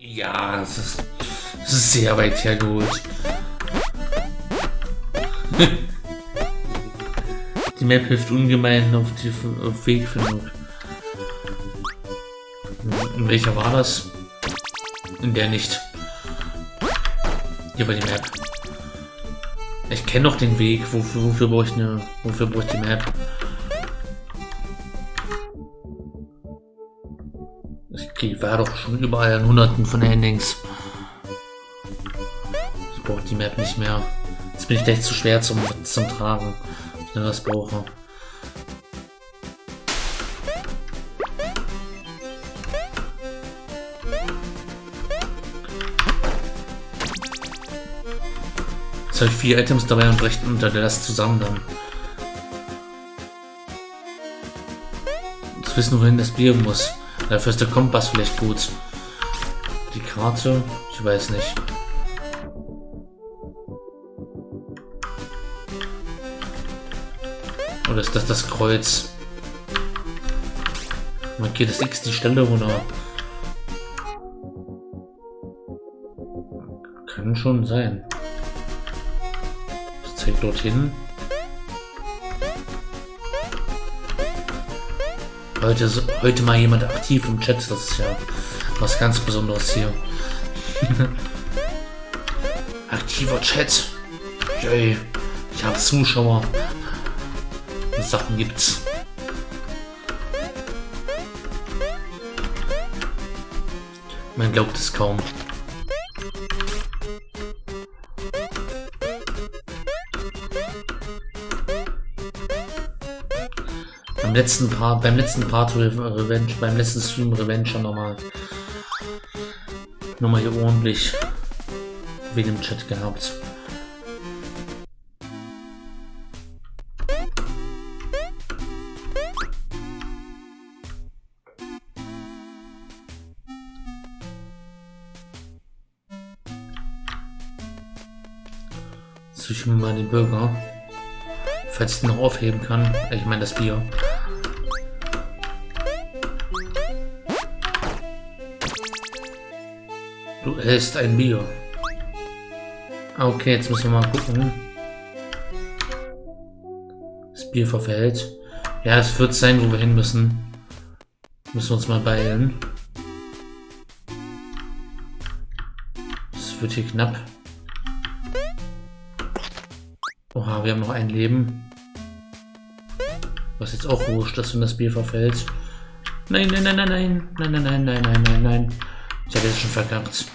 Ja, das ist, sehr weit hergeholt. die Map hilft ungemein auf die auf Wegfindung. In welcher war das? In der nicht. Hier war die Map. Ich kenne doch den Weg. Wofür, wofür brauche ich eine. Wofür brauche ich die Map? Ich war doch schon überall an hunderten von Endings. Ich brauche die Map nicht mehr. Jetzt bin ich gleich zu schwer zum, zum Tragen, wenn ich das brauche. Jetzt habe ich vier Items dabei und brechen unter der Last zusammen dann. Jetzt wissen, wohin das Bier muss. Dafür ist der Kompass vielleicht gut. Die Karte, ich weiß nicht. Oder ist das das Kreuz? Markiert das X die Stelle oder? Kann schon sein direkt dorthin. Heute, heute mal jemand aktiv im Chat, das ist ja was ganz Besonderes hier. Aktiver Chat. Yay. Ich habe Zuschauer. Sachen gibt's. Man glaubt es kaum. Letzten Part, beim letzten Part Revenge, beim letzten Stream Revenge nochmal nochmal hier ordentlich wegen dem Chat gehabt. Zwischen mal den Bürger. Falls ich noch aufheben kann. Ich meine das Bier. Du isst ein Bier. Okay, jetzt müssen wir mal gucken. Das Bier verfällt. Ja, es wird sein, wo wir hin müssen. Müssen wir uns mal beeilen. Es wird hier knapp. Oha, wir haben noch ein Leben. Was jetzt auch wurscht, dass wenn das Bier verfällt. Nein, nein, nein, nein, nein, nein, nein, nein, nein, nein, nein, nein. Ich habe jetzt schon verkackt.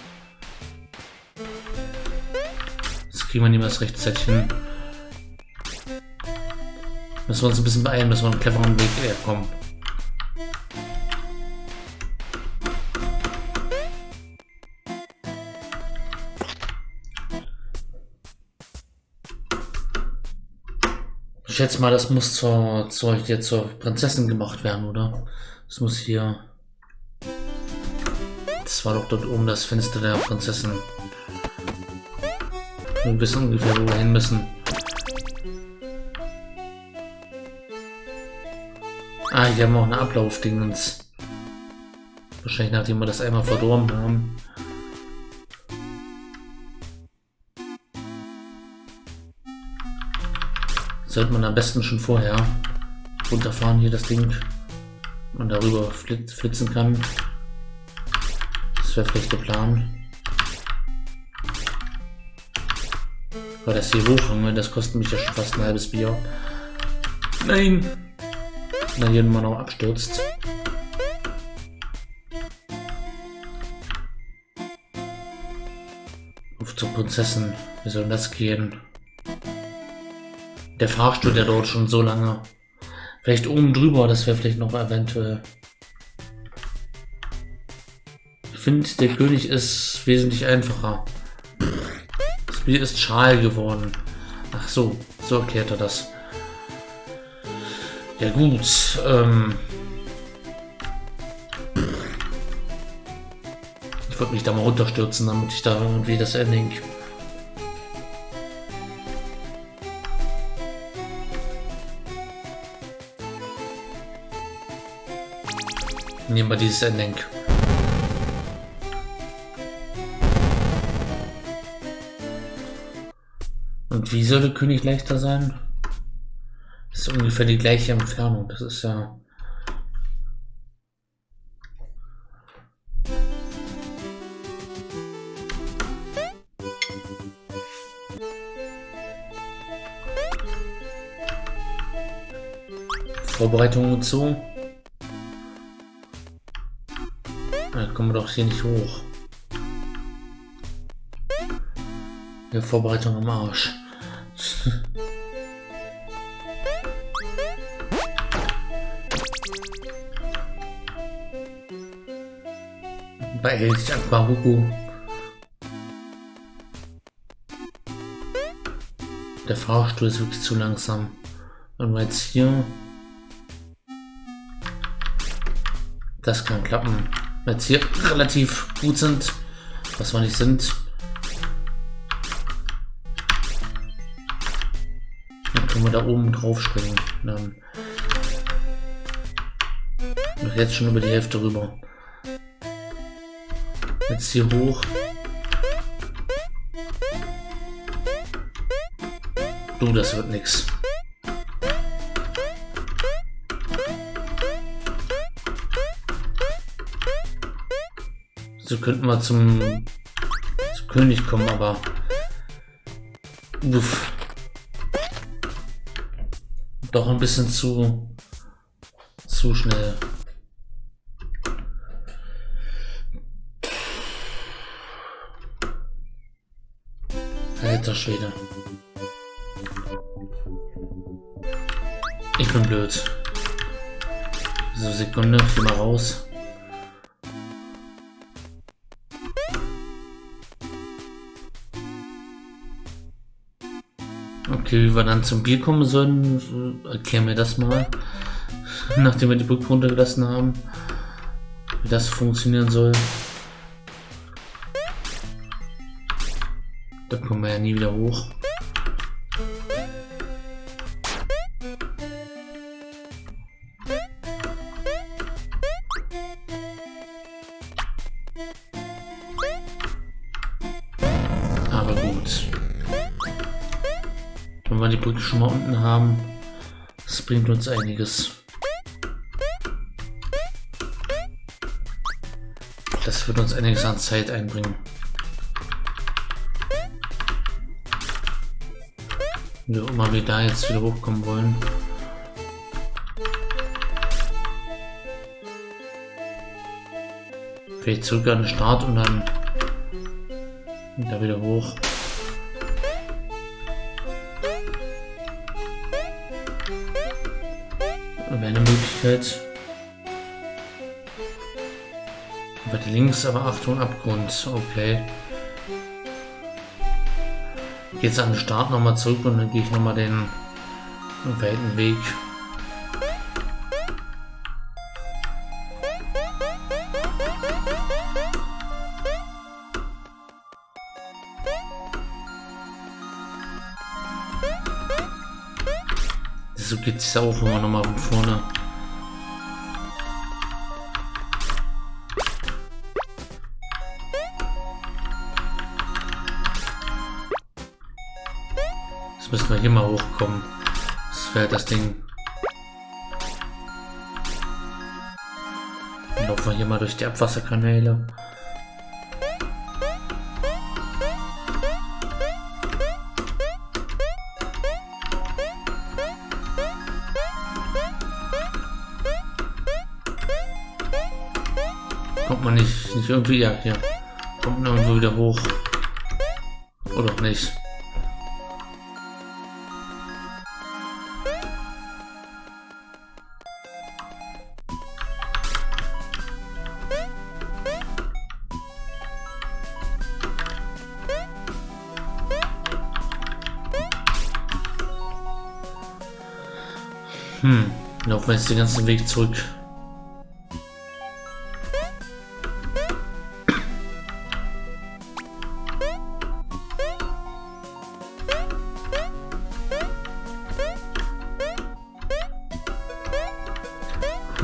Kriegen wir niemals rechtzeitig hin. Müssen wir uns ein bisschen beeilen, müssen wir einen cleveren Weg kommen. Ich schätze mal, das muss zur, zur, hier zur Prinzessin gemacht werden, oder? Das muss hier... Das war doch dort oben das Fenster der Prinzessin. Wir wissen ungefähr, wo wir hin müssen. Ah, hier haben wir auch eine Ablaufdingens. Wahrscheinlich nachdem wir das einmal verdorben haben. Sollte man am besten schon vorher runterfahren, hier das Ding. Man darüber flitzen kann. Das wäre vielleicht der Plan. Weil das hier hochhangen, das kostet mich ja schon fast ein halbes Bier. Nein! Na, hier mal noch abstürzt. Auf zur Prinzessin. Wie soll das gehen? Der Fahrstuhl, der dort schon so lange. Vielleicht oben drüber, das wäre vielleicht noch eventuell. Ich finde, der König ist wesentlich einfacher. Spiel ist schal geworden. Ach so, so erklärt er das. Ja gut, ähm... Ich wollte mich da mal runterstürzen, damit ich da irgendwie das Ending... Nehmen wir dieses Ending. Und wie soll der König leichter sein? Das ist ungefähr die gleiche Entfernung. Das ist ja... Vorbereitung und so. Da kommen wir doch hier nicht hoch. Ja, Vorbereitung am Arsch. Beeilt sich Aquaruku. Der Fahrstuhl ist wirklich zu langsam. Wir jetzt hier... Das kann klappen. Wenn jetzt hier relativ gut sind, was wir nicht sind, wir da oben drauf springen. Dann jetzt schon über die Hälfte rüber. Jetzt hier hoch. Du, das wird nix. So könnten wir zum, zum König kommen, aber... Uff. Doch ein bisschen zu... zu schnell. Alter Schwede. Ich bin blöd. So, Sekunde, geh mal raus. Okay, wie wir dann zum Bier kommen sollen, erklären wir das mal. Nachdem wir die Brücke runtergelassen haben. Wie das funktionieren soll. Da kommen wir ja nie wieder hoch. Wir die Brücke schon mal unten haben, das bringt uns einiges. Das wird uns einiges an Zeit einbringen. Wie auch immer wir da jetzt wieder hochkommen wollen. Vielleicht zurück an den Start und dann da wieder hoch. Wäre eine Möglichkeit. Weit links, aber Achtung, Abgrund. Okay. Jetzt an den Start nochmal zurück und dann gehe ich nochmal den weiten Weg. Auch immer nochmal von vorne. Jetzt müssen wir hier mal hochkommen. Das wäre das Ding. Dann laufen wir hier mal durch die Abwasserkanäle. Kommt man nicht, nicht irgendwie, ja, hier. Kommt man irgendwo wieder hoch. Oder auch nicht. Hm, laufen wir jetzt den ganzen Weg zurück.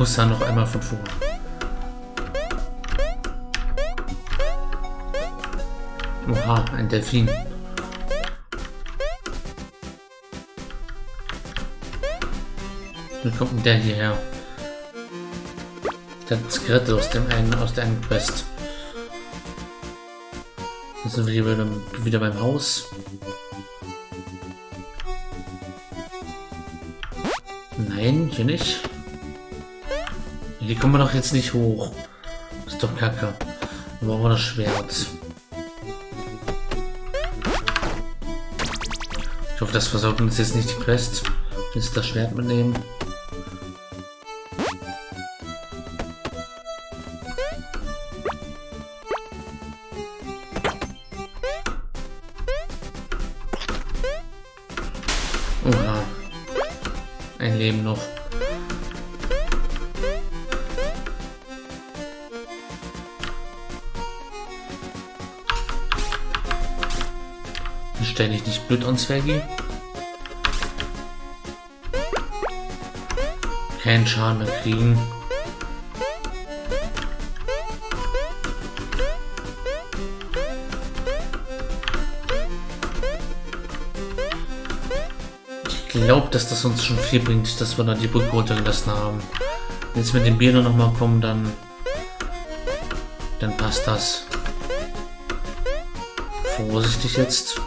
muss da noch einmal von vorne. Oha, ein Delfin. Wie kommt denn der hierher. Der Skelette aus dem einen, aus der einen Quest. Jetzt sind wir hier wieder, wieder beim Haus. Nein, hier nicht. Hier kommen wir doch jetzt nicht hoch. Ist doch kacke. Dann brauchen wir das Schwert. Ich hoffe, das versorgt uns jetzt nicht die Quest. Jetzt das Schwert mitnehmen. Stell dich nicht blöd an, Zwergi. Keinen Schaden mehr kriegen. Ich glaube, dass das uns schon viel bringt, dass wir da die Brücke runtergelassen haben. Wenn jetzt mit den Bieren nochmal kommen, dann dann passt das. Vorsichtig jetzt.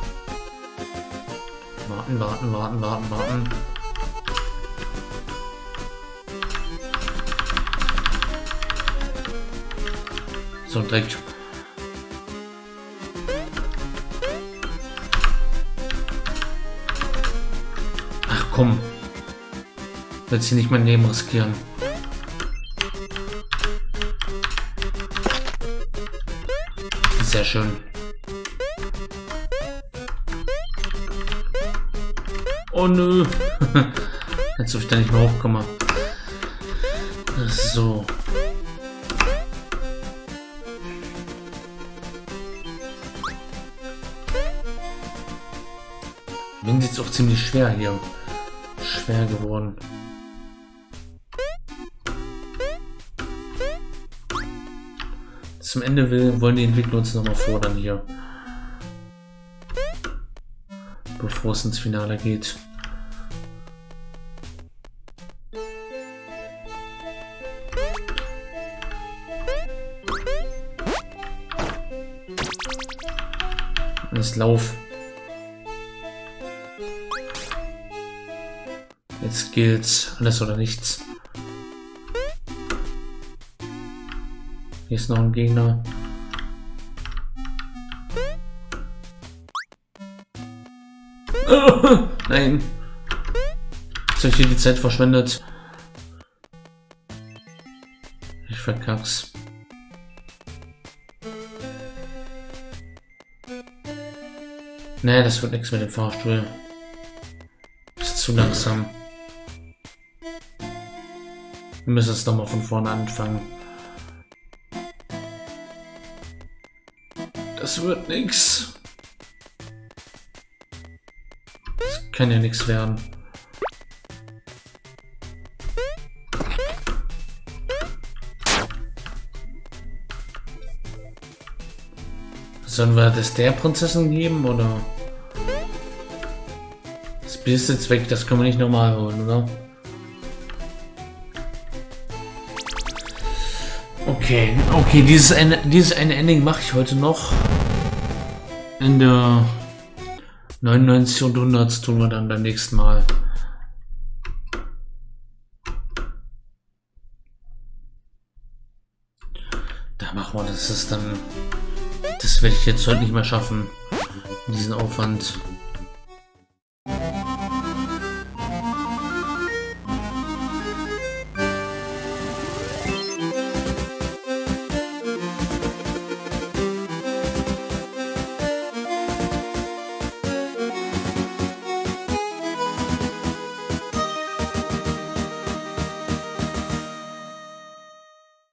Warten, warten, warten, warten, warten. So, direkt. Ach komm. Jetzt hier nicht mein Leben riskieren. Sehr schön. Oh nö. Als ob ich da nicht mehr hochkomme. So. Wind ist auch ziemlich schwer hier. Schwer geworden. Zum Ende will, wollen die Entwickler uns nochmal fordern hier. Bevor es ins Finale geht. Alles Lauf. Jetzt gilt's. Alles oder nichts. Hier ist noch ein Gegner. Nein. Jetzt habe ich hier die Zeit verschwendet. Ich verkack's. Nee, das wird nichts mit dem Fahrstuhl. Ist zu langsam. Wir müssen es nochmal von vorne anfangen. Das wird nichts. Kann ja nichts werden. Sollen wir das der Prinzessin geben, oder? Das Bild ist jetzt weg, das können wir nicht normal holen, oder? Okay, okay, dieses eine, dieses eine Ending mache ich heute noch. In der 99 und 100 tun wir dann beim nächsten Mal. Da machen wir das ist dann... Das werde ich jetzt heute nicht mehr schaffen. Diesen Aufwand.